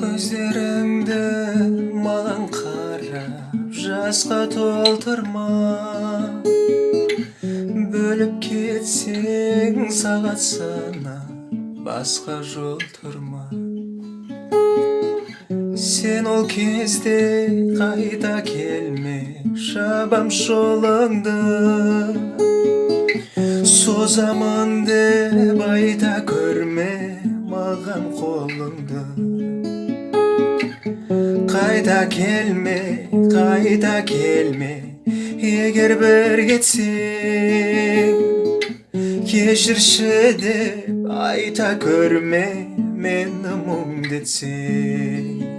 көздеріңді маған қарап жасқа толтырма. Бөліп кетсең сағат санап басқа жол тұрма. Сен ол кезде қайта келме шабам жолыңды. Созамын деп айта көрме маған қолыңды. Қайта келме қайта келме егер бір кетсең кешірші деп айта көрме мені мұңдетсең